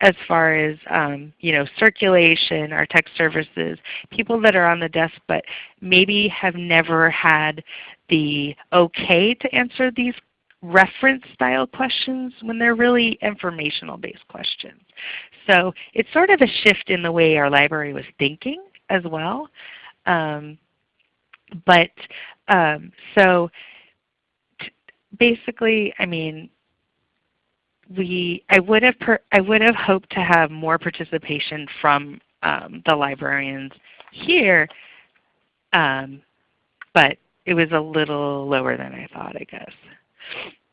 as far as um, you know, circulation, our tech services, people that are on the desk but maybe have never had the okay to answer these reference style questions when they're really informational based questions. So it's sort of a shift in the way our library was thinking as well. Um, but um, so basically, I mean, we I would have per, I would have hoped to have more participation from um, the librarians here, um, but it was a little lower than I thought, I guess.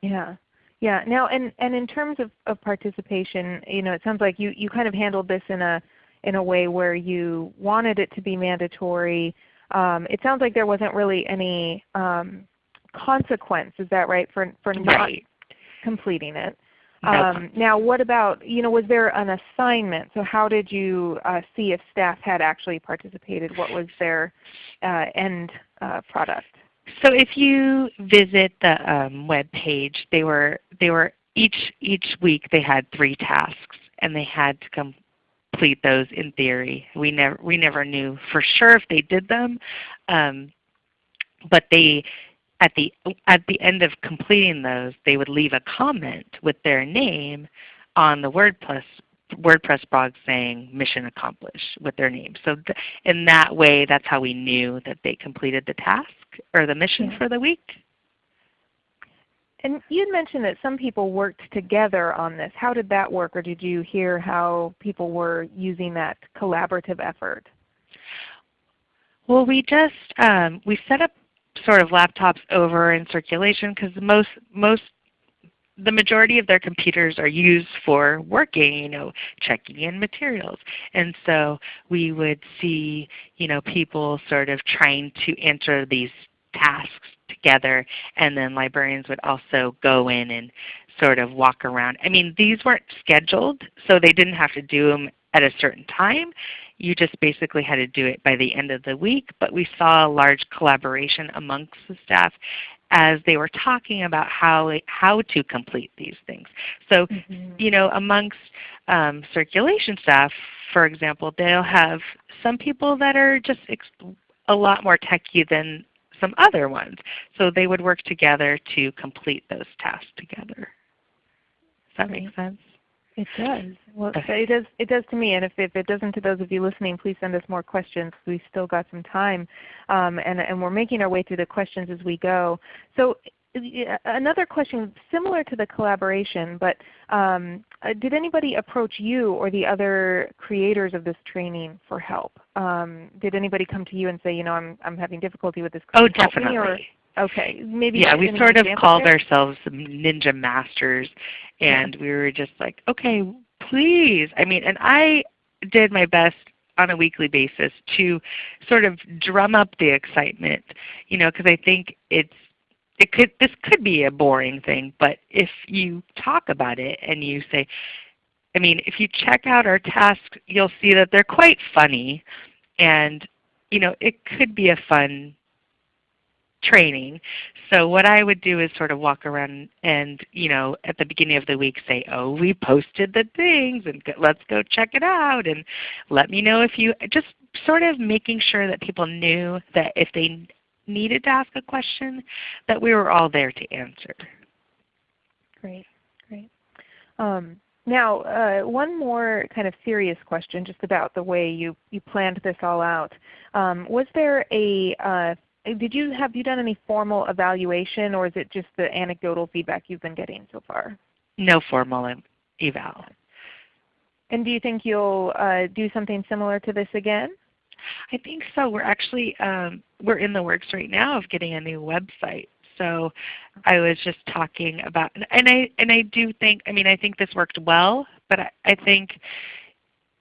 Yeah. Yeah. Now, and and in terms of, of participation, you know, it sounds like you you kind of handled this in a in a way where you wanted it to be mandatory. Um, it sounds like there wasn't really any um, consequence. Is that right for for not right. completing it? Um, now what about, you know, was there an assignment? So how did you uh, see if staff had actually participated? What was their uh, end uh, product? So if you visit the um, web page, they were, they were each, each week they had three tasks and they had to complete those in theory. We never, we never knew for sure if they did them, um, but they at the, at the end of completing those, they would leave a comment with their name on the WordPress, WordPress blog saying mission accomplished with their name. So in that way, that's how we knew that they completed the task or the mission yeah. for the week. And you had mentioned that some people worked together on this. How did that work or did you hear how people were using that collaborative effort? Well, we just um, we set up sort of laptops over in circulation because most most the majority of their computers are used for working, you know, checking in materials. And so we would see, you know, people sort of trying to enter these tasks together and then librarians would also go in and sort of walk around. I mean, these weren't scheduled, so they didn't have to do them at a certain time. You just basically had to do it by the end of the week, but we saw a large collaboration amongst the staff as they were talking about how, how to complete these things. So, mm -hmm. you know, amongst um, circulation staff, for example, they'll have some people that are just a lot more techy than some other ones. So they would work together to complete those tasks together. Does that make sense? It does. Well, it does. It does to me. And if, if it doesn't to those of you listening, please send us more questions. We've still got some time, um, and and we're making our way through the questions as we go. So another question similar to the collaboration, but um, uh, did anybody approach you or the other creators of this training for help? Um, did anybody come to you and say, you know, I'm I'm having difficulty with this? Oh, definitely. Okay, maybe. Yeah, we sort of called there? ourselves ninja masters, and yeah. we were just like, okay, please. I mean, and I did my best on a weekly basis to sort of drum up the excitement, you know, because I think it's it could this could be a boring thing, but if you talk about it and you say, I mean, if you check out our tasks, you'll see that they're quite funny, and you know, it could be a fun training. So what I would do is sort of walk around and you know at the beginning of the week say, oh, we posted the things and let's go check it out and let me know if you just sort of making sure that people knew that if they needed to ask a question that we were all there to answer. Great, great. Um, now, uh, one more kind of serious question just about the way you, you planned this all out. Um, was there a uh, did you have you done any formal evaluation, or is it just the anecdotal feedback you've been getting so far? No formal eval. And do you think you'll uh, do something similar to this again? I think so. We're actually um, we're in the works right now of getting a new website. So I was just talking about, and I and I do think, I mean, I think this worked well, but I, I think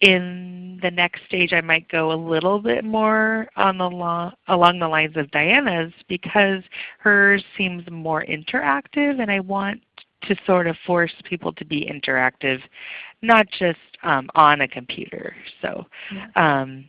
in the next stage I might go a little bit more on the lo along the lines of Diana's because hers seems more interactive and I want to sort of force people to be interactive, not just um, on a computer. So, um,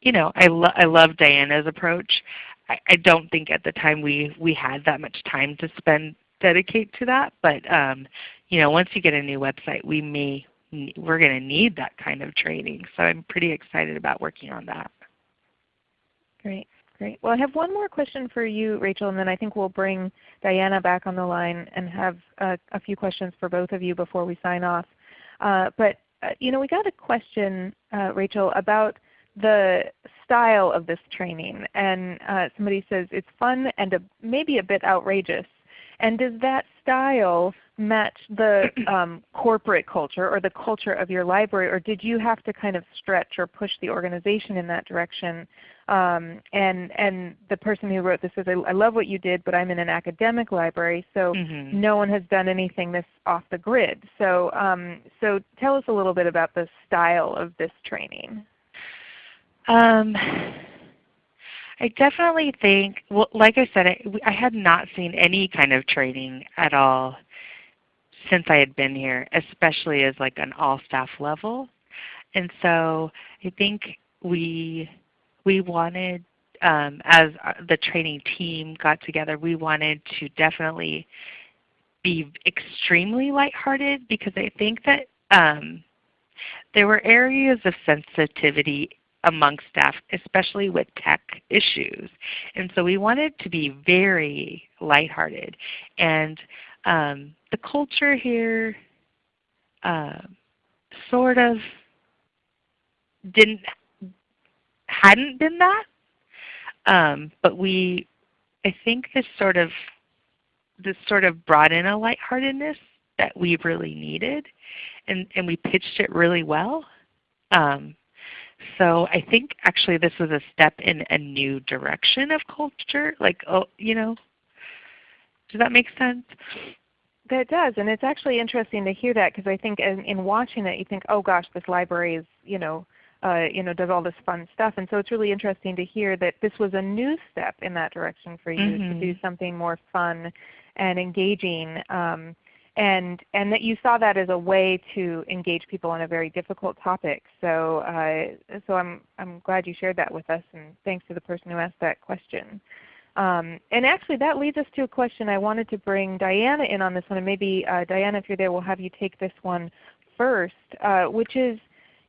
you know, I, lo I love Diana's approach. I, I don't think at the time we, we had that much time to spend dedicate to that, but um, you know, once you get a new website, we may we're going to need that kind of training. So I'm pretty excited about working on that. Great. Great. Well, I have one more question for you, Rachel, and then I think we'll bring Diana back on the line and have uh, a few questions for both of you before we sign off. Uh, but uh, you know, we got a question, uh, Rachel, about the style of this training. And uh, somebody says it's fun and a, maybe a bit outrageous. And does that style match the um, corporate culture or the culture of your library, or did you have to kind of stretch or push the organization in that direction? Um, and and the person who wrote this says, I, I, love what you did, but I'm in an academic library, so mm -hmm. no one has done anything this off the grid. So um, so tell us a little bit about the style of this training. I definitely think, well, like I said, I, I had not seen any kind of training at all since I had been here, especially as like an all staff level. And so I think we we wanted um, as the training team got together, we wanted to definitely be extremely lighthearted because I think that um, there were areas of sensitivity among staff, especially with tech issues. And so we wanted to be very lighthearted. And um, the culture here uh, sort of didn't hadn't been that. Um, but we, I think this sort of this sort of brought in a lightheartedness that we really needed, and and we pitched it really well. Um, so I think actually this was a step in a new direction of culture. Like, oh, you know, does that make sense? That does, and it's actually interesting to hear that because I think in, in, watching it, you think, oh gosh, this library is, you know, uh, you know, does all this fun stuff. And so it's really interesting to hear that this was a new step in that direction for you mm -hmm. to do mm-hmm. something more fun and engaging. Um, and and that you saw that as a way to engage people on a very difficult topic. So uh, so I'm I'm glad you shared that with us, and thanks to the person who asked that question. Um, and actually that leads us to a question I wanted to bring Diana in on this one, and maybe uh, Diana, if you're there, we'll have you take this one first, uh, which is,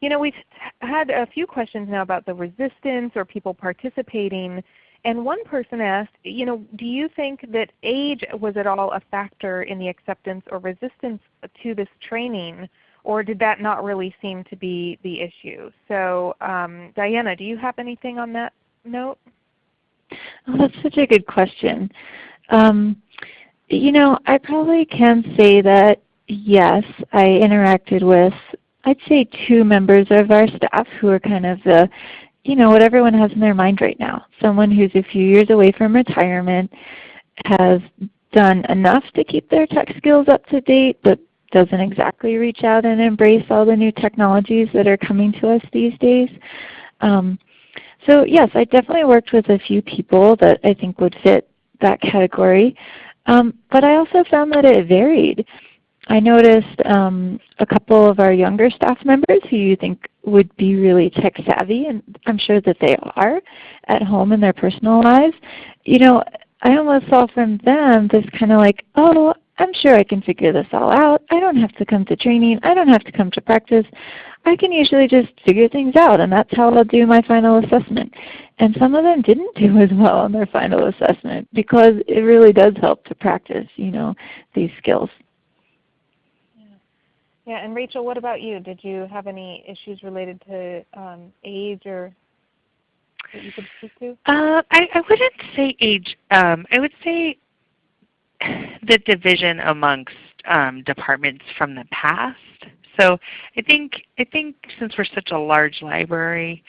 you know, we've had a few questions now about the resistance or people participating. And one person asked, you know, do you think that age was at all a factor in the acceptance or resistance to this training, or did that not really seem to be the issue? So um, Diana, do you have anything on that note? Oh, that's such a good question. Um, you know, I probably can say that yes, I interacted with I'd say two members of our staff who are kind of the, you know, what everyone has in their mind right now. Someone who's a few years away from retirement, has done enough to keep their tech skills up to date, but doesn't exactly reach out and embrace all the new technologies that are coming to us these days. Um, so yes, I definitely worked with a few people that I think would fit that category. Um, but I also found that it varied. I noticed um, a couple of our younger staff members who you think would be really tech savvy, and I'm sure that they are at home in their personal lives. You know, I almost saw from them this kind of like, oh, I'm sure I can figure this all out. I don't have to come to training. I don't have to come to practice. I can usually just figure things out and that's how I'll do my final assessment. And some of them didn't do as well on their final assessment because it really does help to practice, you know, these skills. Yeah, and Rachel, what about you? Did you have any issues related to um, age or that you could speak to? Uh, I, I wouldn't say age. Um, I would say the division amongst um, departments from the past. So I think I think since we're such a large library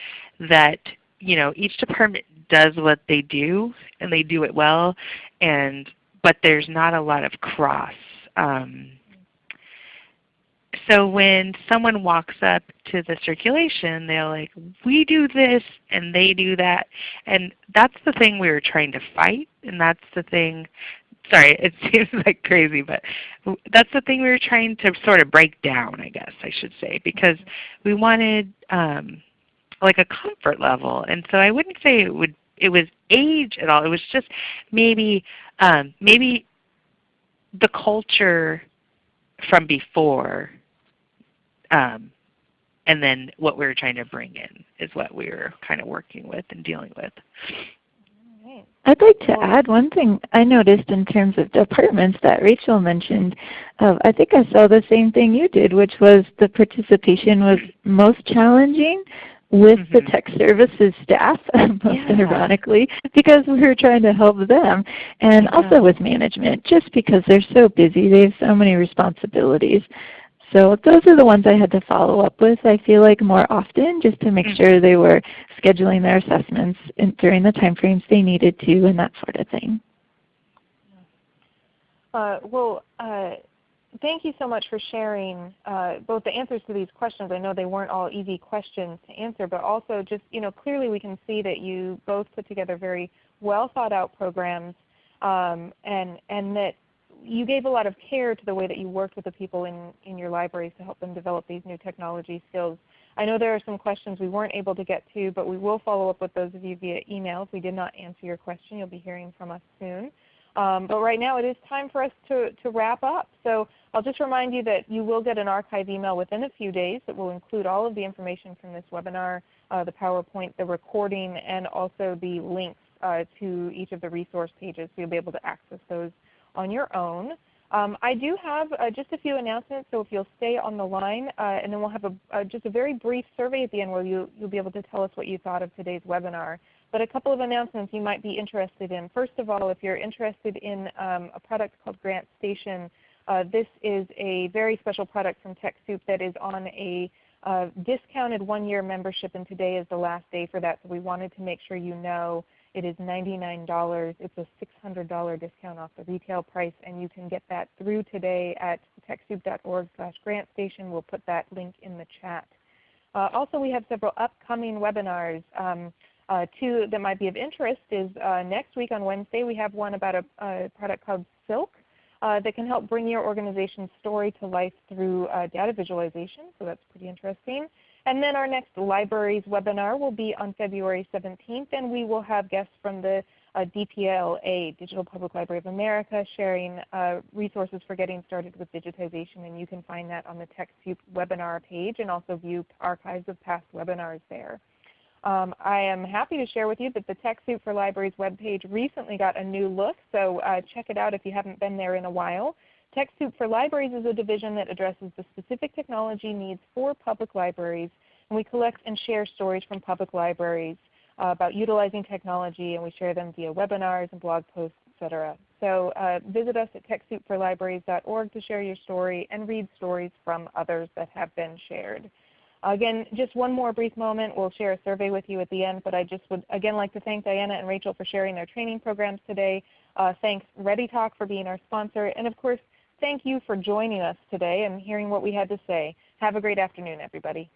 that you know each department does what they do and they do it well, and but there's not a lot of cross. Um, so when someone walks up to the circulation, they're like, we do this and they do that. And that's the thing we were trying to fight, and that's the thing sorry, it seems like crazy, but that's the thing we were trying to sort of break down, I guess I should say, because we wanted um, like a comfort level. And so I wouldn't say it would it was age at all. It was just maybe um, maybe the culture from before um, and then what we are trying to bring in is what we are kind of working with and dealing with. I'd like to add one thing I noticed in terms of departments that Rachel mentioned. Uh, I think I saw the same thing you did, which was the participation was most challenging with mm -hmm. the mm-hmm. tech services staff, most yeah. ironically, because we were trying to help them, and yeah. also with management, just because they're so busy. They have so many responsibilities. So those are the ones I had to follow up with, I feel like more often, just to make mm sure they were scheduling their assessments in, during the time frames they needed to and that sort of thing. Uh, well, uh, thank you so much for sharing uh, both the answers to these questions. I know they weren't all easy questions to answer, but also just, you know, clearly we can see that you both put together very well thought out programs um, and, and that you gave a lot of care to the way that you worked with the people in, in your libraries to help them develop these new technology skills. I know there are some questions we weren't able to get to, but we will follow up with those of you via email. If we did not answer your question, you'll be hearing from us soon. Um, but right now it is time for us to, to wrap up. So I'll just remind you that you will get an archive email within a few days that will include all of the information from this webinar, uh, the PowerPoint, the recording, and also the links uh, to each of the resource pages. So you'll be able to access those on your own. Um, I do have uh, just a few announcements, so if you'll stay on the line, uh, and then we'll have a, uh, just a very brief survey at the end where you, you'll be able to tell us what you thought of today's webinar. But a couple of announcements you might be interested in. First of all, if you're interested in um, a product called GrantStation, uh, this is a very special product from TechSoup that is on a uh, discounted one-year membership, and today is the last day for that, so we wanted to make sure you know it is $99. It's a $600 discount off the retail price, and you can get that through today at TechSoup.org slash GrantStation. We'll put that link in the chat. Uh, also, we have several upcoming webinars. Um, uh, two that might be of interest is uh, next week on Wednesday we have one about a, a product called Silk. uh, that can help bring your organization's story to life through uh, data visualization. So that's pretty interesting. And then our next libraries webinar will be on February 17th, and we will have guests from the uh, DPLA, Digital Public Library of America, sharing uh, resources for getting started with digitization. And you can find that on the TechSoup webinar page and also view archives of past webinars there. Um, I am happy to share with you that the TechSoup for Libraries webpage recently got a new look, so uh, check it out if you haven't been there in a while. TechSoup for Libraries is a division that addresses the specific technology needs for public libraries, and we collect and share stories from public libraries uh, about utilizing technology, and we share them via webinars and blog posts, etc. So uh, visit us at TechSoupForLibraries.org to share your story and read stories from others that have been shared. Again, just one more brief moment. We'll share a survey with you at the end, but I just would again like to thank Diana and Rachel for sharing their training programs today. Uh, thanks ReadyTalk for being our sponsor, and of course, thank you for joining us today and hearing what we had to say. Have a great afternoon, everybody.